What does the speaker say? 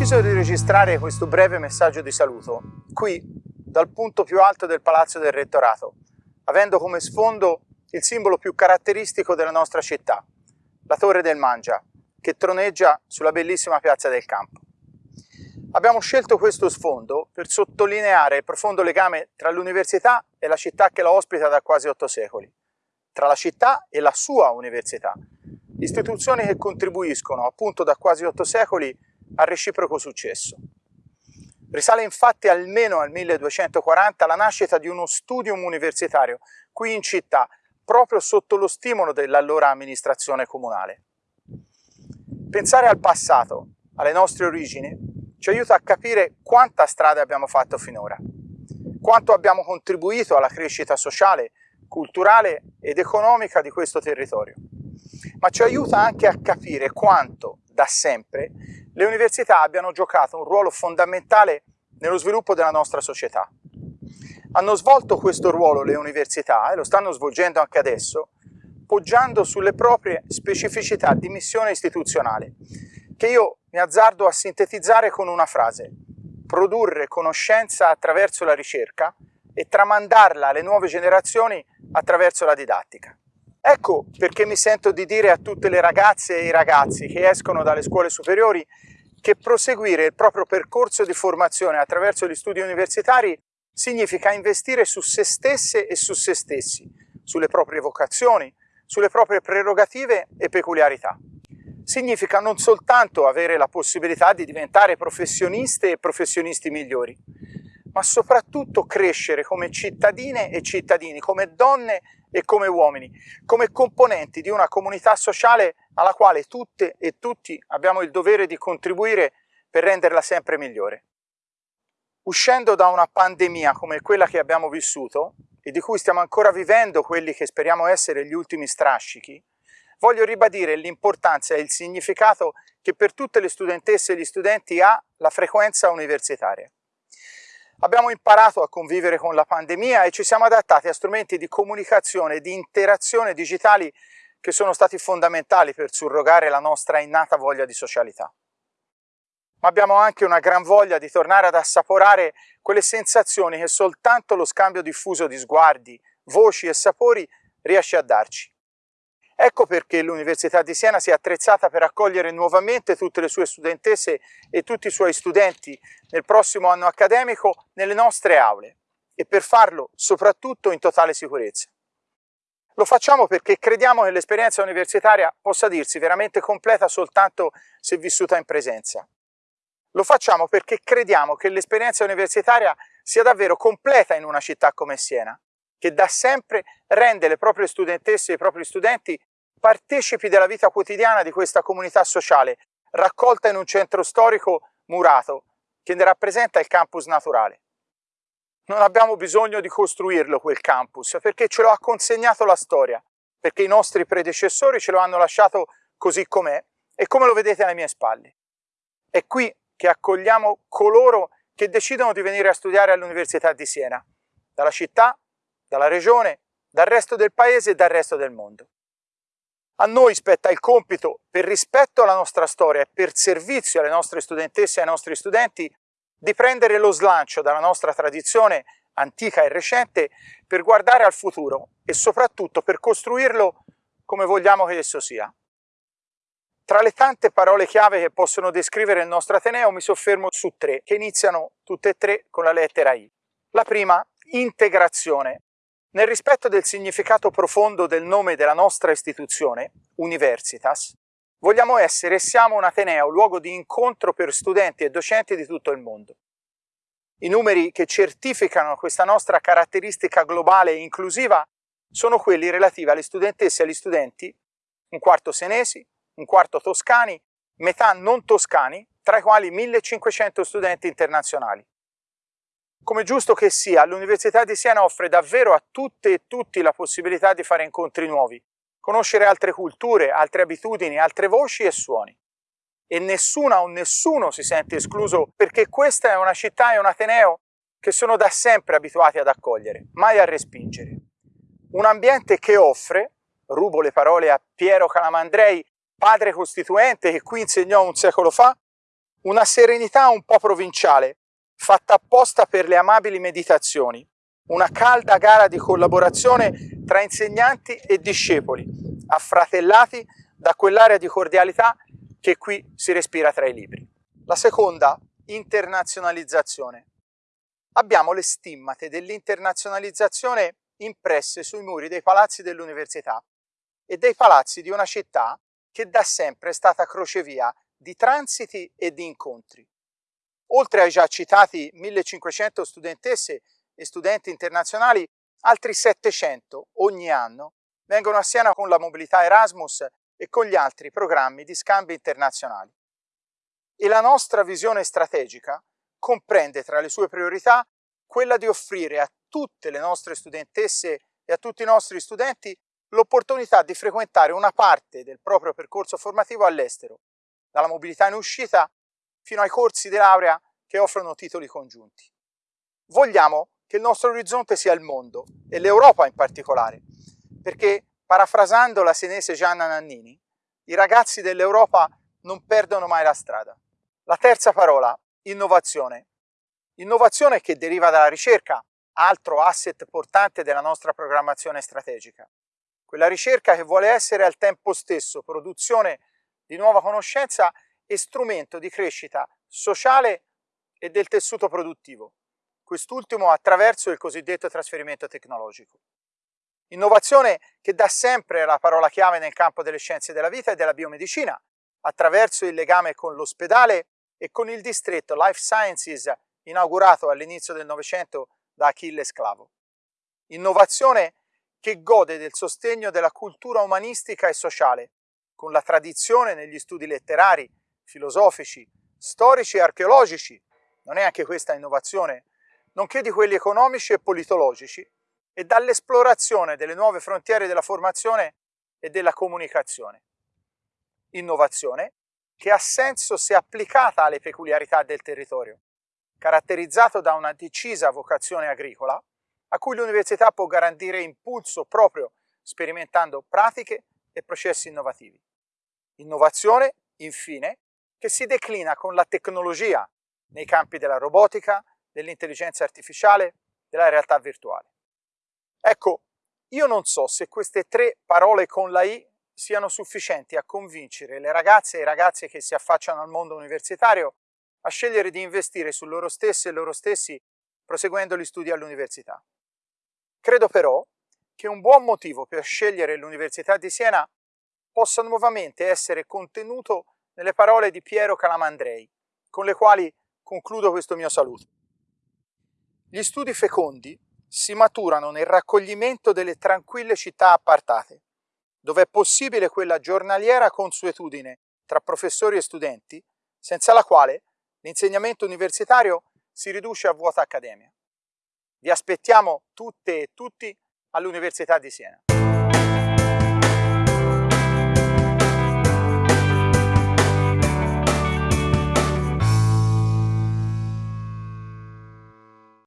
deciso di registrare questo breve messaggio di saluto qui, dal punto più alto del Palazzo del Rettorato, avendo come sfondo il simbolo più caratteristico della nostra città, la Torre del Mangia, che troneggia sulla bellissima piazza del campo. Abbiamo scelto questo sfondo per sottolineare il profondo legame tra l'università e la città che la ospita da quasi otto secoli, tra la città e la sua università, istituzioni che contribuiscono appunto da quasi otto secoli al reciproco successo. Risale infatti almeno al 1240 la nascita di uno studium universitario qui in città, proprio sotto lo stimolo dell'allora amministrazione comunale. Pensare al passato, alle nostre origini, ci aiuta a capire quanta strada abbiamo fatto finora, quanto abbiamo contribuito alla crescita sociale, culturale ed economica di questo territorio, ma ci aiuta anche a capire quanto, da sempre, le università abbiano giocato un ruolo fondamentale nello sviluppo della nostra società. Hanno svolto questo ruolo le università, e lo stanno svolgendo anche adesso, poggiando sulle proprie specificità di missione istituzionale, che io mi azzardo a sintetizzare con una frase, produrre conoscenza attraverso la ricerca e tramandarla alle nuove generazioni attraverso la didattica. Ecco perché mi sento di dire a tutte le ragazze e i ragazzi che escono dalle scuole superiori che proseguire il proprio percorso di formazione attraverso gli studi universitari significa investire su se stesse e su se stessi, sulle proprie vocazioni, sulle proprie prerogative e peculiarità. Significa non soltanto avere la possibilità di diventare professioniste e professionisti migliori, ma soprattutto crescere come cittadine e cittadini, come donne e come uomini, come componenti di una comunità sociale alla quale tutte e tutti abbiamo il dovere di contribuire per renderla sempre migliore. Uscendo da una pandemia come quella che abbiamo vissuto e di cui stiamo ancora vivendo quelli che speriamo essere gli ultimi strascichi, voglio ribadire l'importanza e il significato che per tutte le studentesse e gli studenti ha la frequenza universitaria. Abbiamo imparato a convivere con la pandemia e ci siamo adattati a strumenti di comunicazione e di interazione digitali che sono stati fondamentali per surrogare la nostra innata voglia di socialità. Ma abbiamo anche una gran voglia di tornare ad assaporare quelle sensazioni che soltanto lo scambio diffuso di sguardi, voci e sapori riesce a darci. Ecco perché l'Università di Siena si è attrezzata per accogliere nuovamente tutte le sue studentesse e tutti i suoi studenti nel prossimo anno accademico nelle nostre aule e per farlo soprattutto in totale sicurezza. Lo facciamo perché crediamo che l'esperienza universitaria possa dirsi veramente completa soltanto se vissuta in presenza. Lo facciamo perché crediamo che l'esperienza universitaria sia davvero completa in una città come Siena, che da sempre rende le proprie studentesse e i propri studenti partecipi della vita quotidiana di questa comunità sociale, raccolta in un centro storico murato, che ne rappresenta il campus naturale. Non abbiamo bisogno di costruirlo quel campus, perché ce lo ha consegnato la storia, perché i nostri predecessori ce lo hanno lasciato così com'è e come lo vedete alle mie spalle. È qui che accogliamo coloro che decidono di venire a studiare all'Università di Siena, dalla città, dalla regione, dal resto del paese e dal resto del mondo. A noi spetta il compito, per rispetto alla nostra storia e per servizio alle nostre studentesse e ai nostri studenti, di prendere lo slancio dalla nostra tradizione antica e recente per guardare al futuro e soprattutto per costruirlo come vogliamo che esso sia. Tra le tante parole chiave che possono descrivere il nostro Ateneo mi soffermo su tre, che iniziano tutte e tre con la lettera I. La prima, integrazione, nel rispetto del significato profondo del nome della nostra istituzione, Universitas, vogliamo essere e siamo un Ateneo, luogo di incontro per studenti e docenti di tutto il mondo. I numeri che certificano questa nostra caratteristica globale e inclusiva sono quelli relativi alle studentesse e agli studenti, un quarto senesi, un quarto toscani, metà non toscani, tra i quali 1500 studenti internazionali. Come giusto che sia, l'Università di Siena offre davvero a tutte e tutti la possibilità di fare incontri nuovi, conoscere altre culture, altre abitudini, altre voci e suoni. E nessuna o nessuno si sente escluso perché questa è una città e un Ateneo che sono da sempre abituati ad accogliere, mai a respingere. Un ambiente che offre, rubo le parole a Piero Calamandrei, padre costituente che qui insegnò un secolo fa, Una serenità un po' provinciale, fatta apposta per le amabili meditazioni, una calda gara di collaborazione tra insegnanti e discepoli, affratellati da quell'area di cordialità che qui si respira tra i libri. La seconda, internazionalizzazione. Abbiamo le stimmate dell'internazionalizzazione impresse sui muri dei palazzi dell'università e dei palazzi di una città che da sempre è stata crocevia di transiti e di incontri. Oltre ai già citati 1500 studentesse e studenti internazionali, altri 700 ogni anno vengono a Siena con la mobilità Erasmus e con gli altri programmi di scambi internazionali. E la nostra visione strategica comprende tra le sue priorità quella di offrire a tutte le nostre studentesse e a tutti i nostri studenti l'opportunità di frequentare una parte del proprio percorso formativo all'estero, dalla mobilità in uscita fino ai corsi di laurea che offrono titoli congiunti. Vogliamo che il nostro orizzonte sia il mondo e l'Europa in particolare, perché parafrasando la senese Gianna Nannini, i ragazzi dell'Europa non perdono mai la strada. La terza parola, innovazione. Innovazione che deriva dalla ricerca, altro asset portante della nostra programmazione strategica. Quella ricerca che vuole essere al tempo stesso produzione di nuova conoscenza e strumento di crescita sociale e del tessuto produttivo, quest'ultimo attraverso il cosiddetto trasferimento tecnologico. Innovazione che da sempre è la parola chiave nel campo delle scienze della vita e della biomedicina, attraverso il legame con l'ospedale e con il distretto Life Sciences inaugurato all'inizio del Novecento da Achille Sclavo. Innovazione che gode del sostegno della cultura umanistica e sociale, con la tradizione negli studi letterari, filosofici, storici e archeologici, non è anche questa innovazione, nonché di quelli economici e politologici, e dall'esplorazione delle nuove frontiere della formazione e della comunicazione. Innovazione che ha senso se applicata alle peculiarità del territorio, caratterizzato da una decisa vocazione agricola, a cui l'università può garantire impulso proprio sperimentando pratiche e processi innovativi. Innovazione, infine, che si declina con la tecnologia nei campi della robotica, dell'intelligenza artificiale, della realtà virtuale. Ecco, io non so se queste tre parole con la I siano sufficienti a convincere le ragazze e i ragazzi che si affacciano al mondo universitario a scegliere di investire su loro stesse e loro stessi proseguendo gli studi all'università. Credo però che un buon motivo per scegliere l'Università di Siena possa nuovamente essere contenuto nelle parole di Piero Calamandrei, con le quali concludo questo mio saluto. Gli studi fecondi si maturano nel raccoglimento delle tranquille città appartate, dove è possibile quella giornaliera consuetudine tra professori e studenti, senza la quale l'insegnamento universitario si riduce a vuota accademia. Vi aspettiamo tutte e tutti all'Università di Siena.